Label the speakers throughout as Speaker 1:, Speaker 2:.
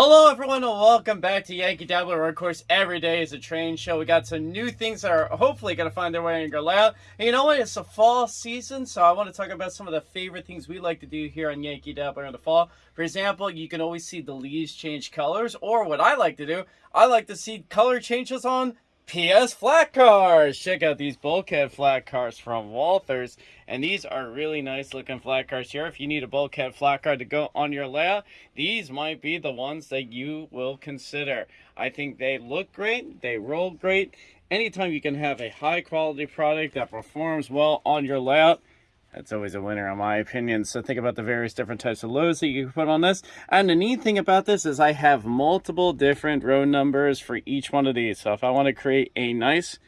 Speaker 1: Hello everyone and welcome back to Yankee Dabbler where of course every day is a train show. We got some new things that are hopefully going to find their way in your layout. And you know what? It's a fall season so I want to talk about some of the favorite things we like to do here on Yankee Dabbler in the fall. For example, you can always see the leaves change colors or what I like to do, I like to see color changes on PS flat cars. Check out these bulkhead flat cars from Walthers. And these are really nice looking flat cars here. If you need a bulkhead flat car to go on your layout, these might be the ones that you will consider. I think they look great. They roll great. Anytime you can have a high quality product that performs well on your layout, that's always a winner in my opinion. So think about the various different types of loads that you can put on this. And the neat thing about this is I have multiple different row numbers for each one of these. So if I want to create a nice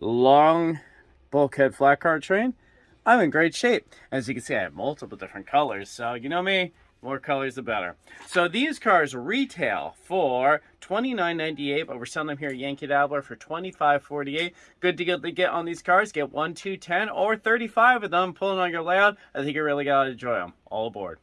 Speaker 1: long bulkhead flat car train, I'm in great shape. As you can see, I have multiple different colors. So you know me, more colors, the better. So these cars retail for $29.98, but we're selling them here at Yankee Dabbler for $25.48. Good deal to get on these cars. Get one, two, ten, or 35 of them pulling on your layout. I think you really got to enjoy them. All aboard.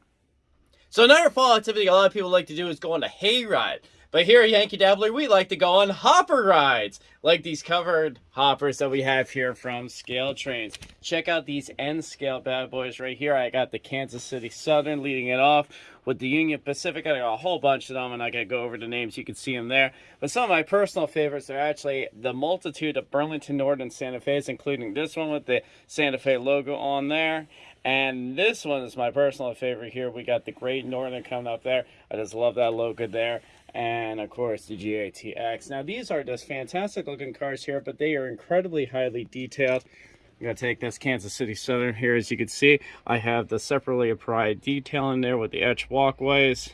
Speaker 1: So another fall activity a lot of people like to do is go on a hayride. But here at Yankee Dabbler, we like to go on hopper rides, like these covered hoppers that we have here from Scale Trains. Check out these N-scale bad boys right here. I got the Kansas City Southern leading it off with the Union Pacific. I got a whole bunch of them, and I got to go over the names. You can see them there. But some of my personal favorites are actually the multitude of Burlington Northern Santa Fe's, including this one with the Santa Fe logo on there. And this one is my personal favorite here. We got the Great Northern coming up there. I just love that logo there and of course the GATX. Now these are just fantastic looking cars here, but they are incredibly highly detailed. I'm to take this Kansas City Southern here. As you can see, I have the separately applied detail in there with the etch walkways.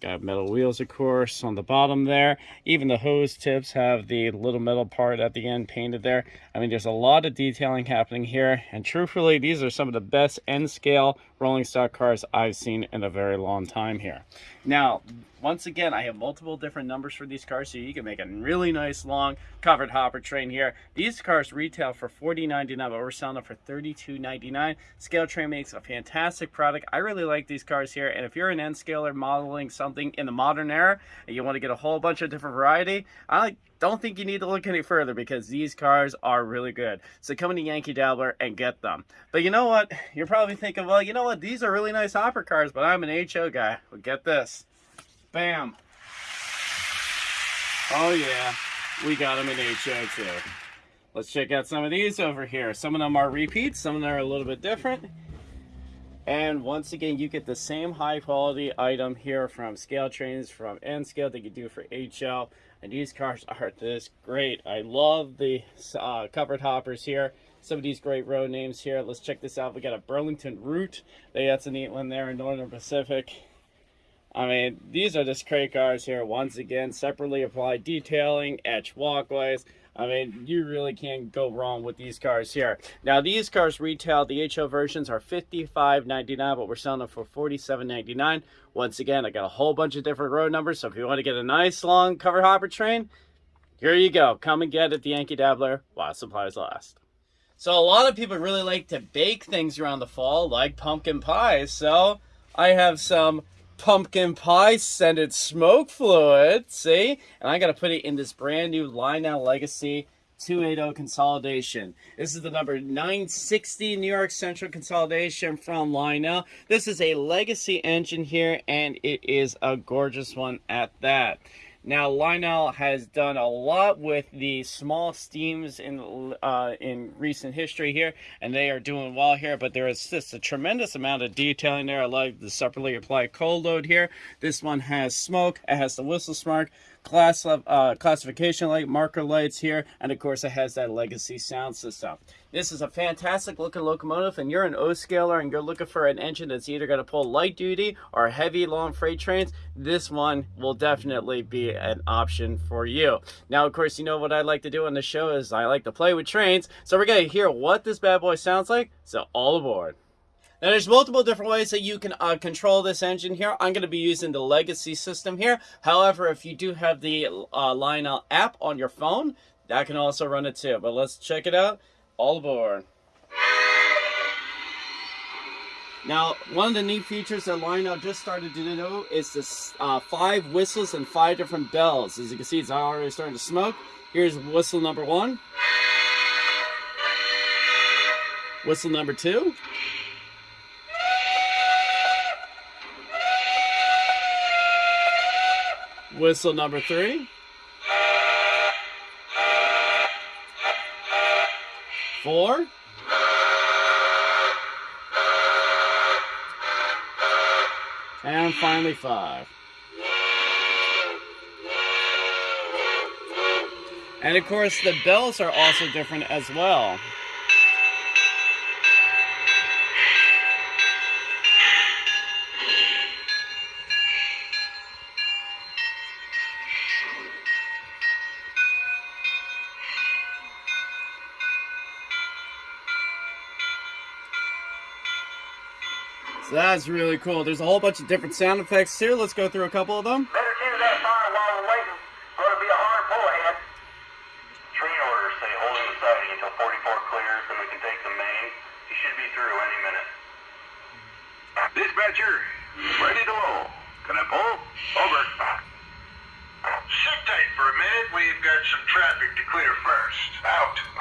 Speaker 1: Got metal wheels, of course, on the bottom there. Even the hose tips have the little metal part at the end painted there. I mean, there's a lot of detailing happening here. And truthfully, these are some of the best N-scale rolling stock cars I've seen in a very long time here. Now, once again, I have multiple different numbers for these cars, so you can make a really nice long covered hopper train here. These cars retail for $40.99, but we're selling them for $32.99. Scale Train makes a fantastic product. I really like these cars here, and if you're an N-scaler modeling something in the modern era, and you want to get a whole bunch of different variety, I don't think you need to look any further because these cars are really good. So come to Yankee Dabbler and get them. But you know what? You're probably thinking, well, you know what? These are really nice hopper cars, but I'm an HO guy. Well, get this. Bam. Oh yeah, we got them in HO too. Let's check out some of these over here. Some of them are repeats, some of them are a little bit different. And once again, you get the same high quality item here from Scale Trains, from N-Scale that you do for HO. And these cars are just great. I love the uh, covered hoppers here. Some of these great road names here. Let's check this out. We got a Burlington Route. That's a neat one there in Northern Pacific. I mean, these are just great cars here. Once again, separately applied detailing, etch walkways. I mean, you really can't go wrong with these cars here. Now, these cars retail, the HO versions are $55.99, but we're selling them for $47.99. Once again, I got a whole bunch of different road numbers, so if you want to get a nice long cover hopper train, here you go. Come and get it, the Yankee Dabbler, while supplies last. So a lot of people really like to bake things around the fall, like pumpkin pies. So I have some pumpkin pie scented smoke fluid, see? And I got to put it in this brand new Lionel Legacy 280 consolidation. This is the number 960 New York Central consolidation from Lionel. This is a legacy engine here, and it is a gorgeous one at that. Now, Lionel has done a lot with the small steams in uh, in recent history here, and they are doing well here, but there is just a tremendous amount of detailing there. I like the separately applied coal load here. This one has smoke. It has the whistle smart class uh, classification light, marker lights here, and of course it has that legacy sound system. This is a fantastic looking locomotive, and you're an O-scaler and you're looking for an engine that's either going to pull light duty or heavy long freight trains, this one will definitely be an option for you. Now, of course, you know what I like to do on the show is I like to play with trains, so we're going to hear what this bad boy sounds like, so all aboard. Now there's multiple different ways that you can uh, control this engine here. I'm going to be using the legacy system here. However, if you do have the uh, Lionel app on your phone, that can also run it too. But let's check it out. All aboard. Now, one of the neat features that Lionel just started to do is this uh, five whistles and five different bells. As you can see, it's already starting to smoke. Here's whistle number one. Whistle number two. Whistle number three. Four. And finally five. And of course the bells are also different as well. That's really cool. There's a whole bunch of different sound effects here. Let's go through a couple of them.
Speaker 2: Better tune that fire while we're waiting. Going to be a hard pull ahead. Train orders say holding the siding until 44 clears, then we can take the main. He should be through any minute. Dispatcher, ready to roll. Can I pull? Over. Sit tight for a minute. We've got some traffic to clear first. Out.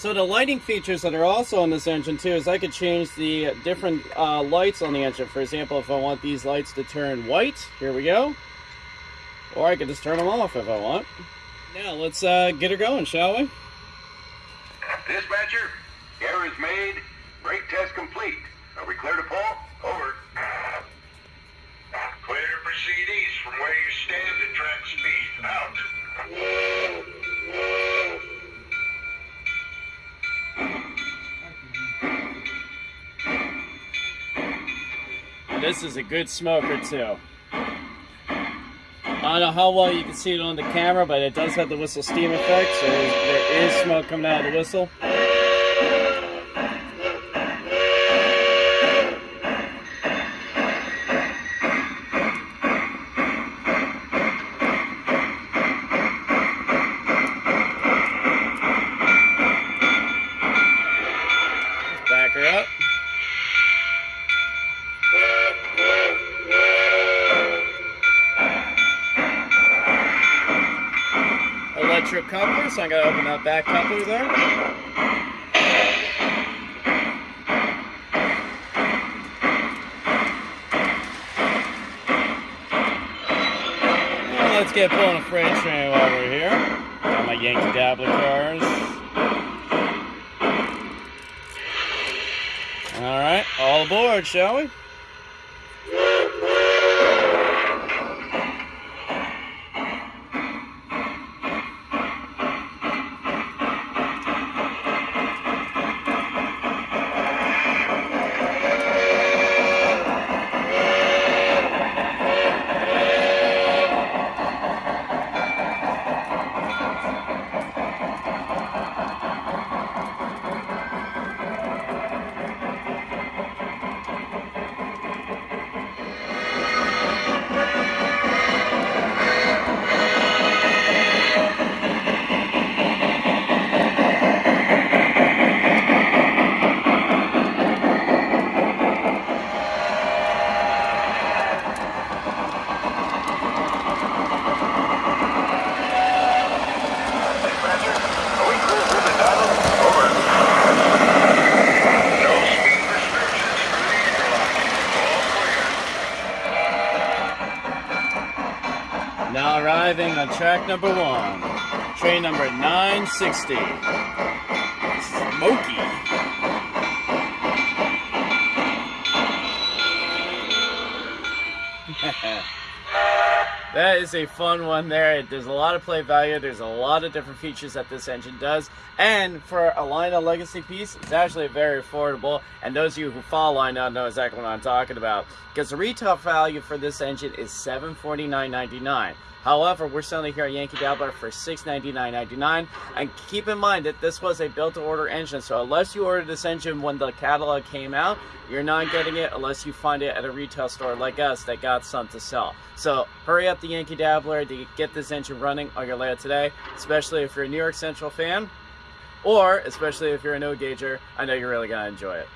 Speaker 1: So the lighting features that are also on this engine too is I could change the different uh, lights on the engine. For example, if I want these lights to turn white, here we go. Or I could just turn them off if I want. Now let's uh, get her going, shall we?
Speaker 2: Dispatcher, error is made. Brake test complete.
Speaker 1: This is a good smoker too. I don't know how well you can see it on the camera, but it does have the whistle steam effect, so there is smoke coming out of the whistle. Gonna open that back coupler there. Let's get pulling a freight train while we're here. Got my Yankee Dabbler cars. All right, all aboard, shall we? Now arriving on track number one, train number 960. Smoky. that is a fun one there. There's a lot of play value. There's a lot of different features that this engine does. And for a Lionel Legacy piece, it's actually very affordable. And those of you who follow Lionel know exactly what I'm talking about. Because the retail value for this engine is $749.99. However, we're selling it here at Yankee Dabbler for $699.99. And keep in mind that this was a built-to-order engine, so unless you ordered this engine when the catalog came out, you're not getting it unless you find it at a retail store like us that got some to sell. So hurry up the Yankee Dabbler to get this engine running on your layout today, especially if you're a New York Central fan, or especially if you're a no-gauger. I know you're really gonna enjoy it.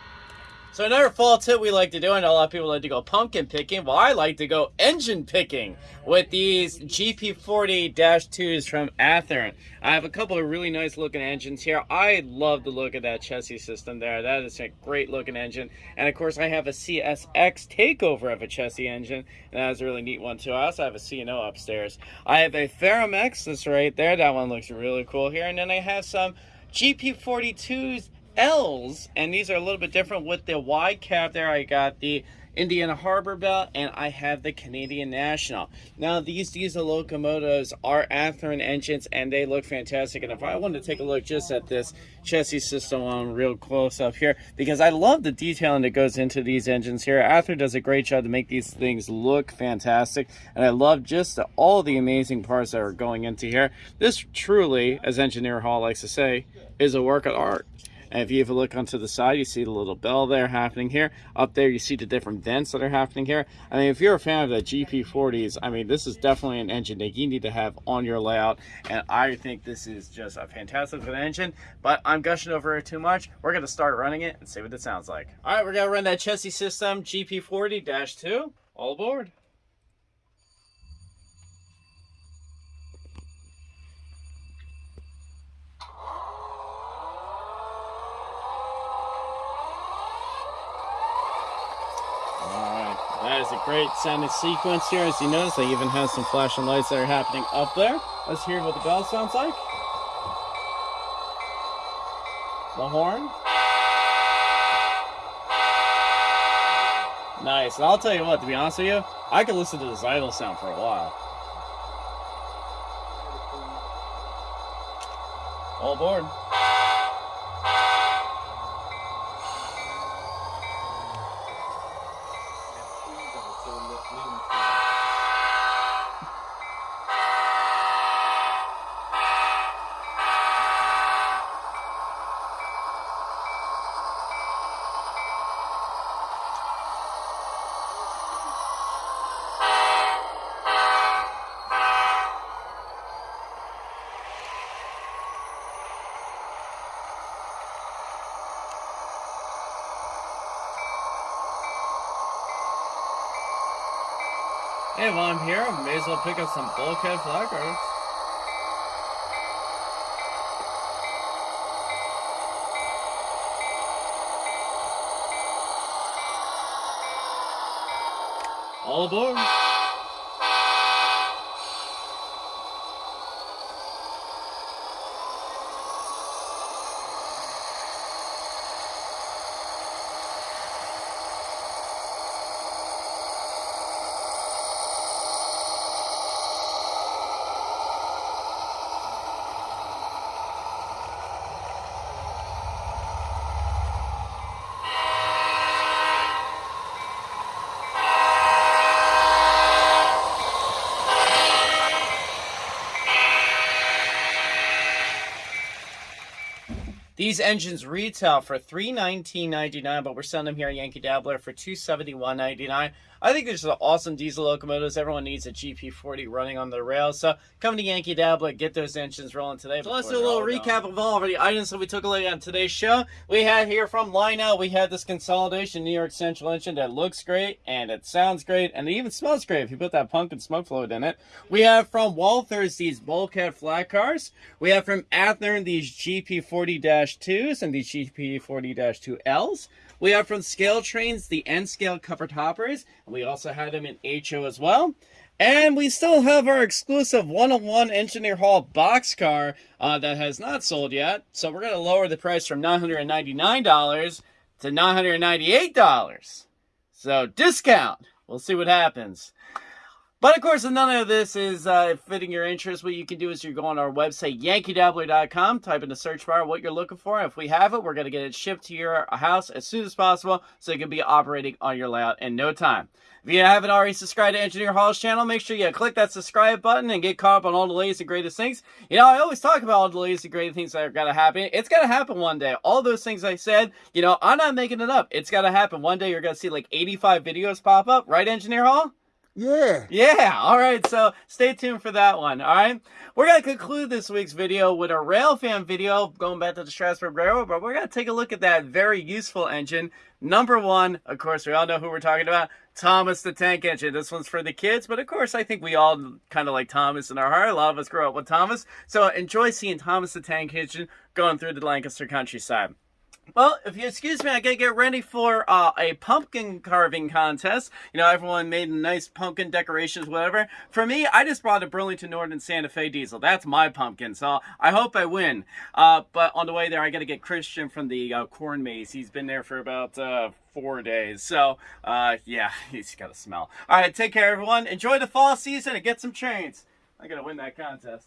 Speaker 1: So another fall tip we like to do, and a lot of people like to go pumpkin picking. Well, I like to go engine picking with these GP40-2s from Athearn. I have a couple of really nice looking engines here. I love the look of that Chessie System there. That is a great looking engine. And of course, I have a CSX takeover of a Chessie engine, and that is a really neat one too. I also have a C&O upstairs. I have a Ferromex that's right there. That one looks really cool here. And then I have some GP40-2s L's, and these are a little bit different with the wide cab there. I got the Indiana Harbor Belt, and I have the Canadian National. Now, these diesel locomotives are Athearn engines, and they look fantastic. And if I wanted to take a look just at this Chessie System on real close up here, because I love the detailing that goes into these engines here. Athearn does a great job to make these things look fantastic, and I love just all the amazing parts that are going into here. This truly, as Engineer Hall likes to say, is a work of art. And if you have a look onto the side, you see the little bell there happening here. Up there, you see the different vents that are happening here. I mean, if you're a fan of the GP40s, I mean, this is definitely an engine that you need to have on your layout. And I think this is just a fantastic engine, but I'm gushing over it too much. We're going to start running it and see what it sounds like. All right, we're going to run that Chessie System GP40-2. All aboard. That is a great sounding sequence here. As you notice, I even have some flashing lights that are happening up there. Let's hear what the bell sounds like. The horn. Nice. And I'll tell you what, to be honest with you, I could listen to this idle sound for a while. All aboard. Hey, while I'm here, I may as well pick up some bulkhead flat cars. All aboard. These engines retail for $319.99, but we're selling them here at Yankee Dabbler for $271.99. I think these are awesome diesel locomotives. Everyone needs a GP40 running on the rails. So come to Yankee Dabbler, get those engines rolling today. So let's do a little recap of all of the items that we took a look at on today's show. We had here from Lionel, we had this consolidation New York Central engine that looks great and it sounds great and it even smells great if you put that pumpkin smoke fluid in it. We have from Walthers these bulkhead flat cars. We have from Athearn these GP40-2s and these GP40-2Ls. We have from Scale Trains the N scale covered hoppers. And we also have them in HO as well. And we still have our exclusive 101 Engineer Hall boxcar uh, that has not sold yet. So we're going to lower the price from $999 to $998. So discount. We'll see what happens. But of course, none of this is uh, fitting your interest. What you can do is you go on our website, yankeedabbler.com, type in the search bar what you're looking for. If we have it, we're going to get it shipped to your house as soon as possible so it can be operating on your layout in no time. If you haven't already subscribed to Engineer Hall's channel, make sure you click that subscribe button and get caught up on all the latest and greatest things. You know, I always talk about all the latest and greatest things that are going to happen. It's going to happen one day. All those things I said, you know, I'm not making it up. It's going to happen. One day you're going to see like 85 videos pop up, right, Engineer Hall?
Speaker 3: Yeah.
Speaker 1: Yeah, all right, so stay tuned for that one, all right? We're going to conclude this week's video with a Railfan video going back to the Strasburg Railroad, but we're going to take a look at that very useful engine. Number one, of course, we all know who we're talking about, Thomas the Tank Engine. This one's for the kids, but of course, I think we all kind of like Thomas in our heart. A lot of us grew up with Thomas, so enjoy seeing Thomas the Tank Engine going through the Lancaster countryside. Well, if you excuse me, I gotta get ready for uh, a pumpkin carving contest. You know, everyone made nice pumpkin decorations, whatever. For me, I just brought a Burlington Northern Santa Fe diesel. That's my pumpkin, so I hope I win. Uh, but on the way there, I gotta get Christian from the uh, corn maze. He's been there for about uh, four days. So, uh, yeah, he's got a smell. All right, take care, everyone. Enjoy the fall season and get some trains. I gotta win that contest.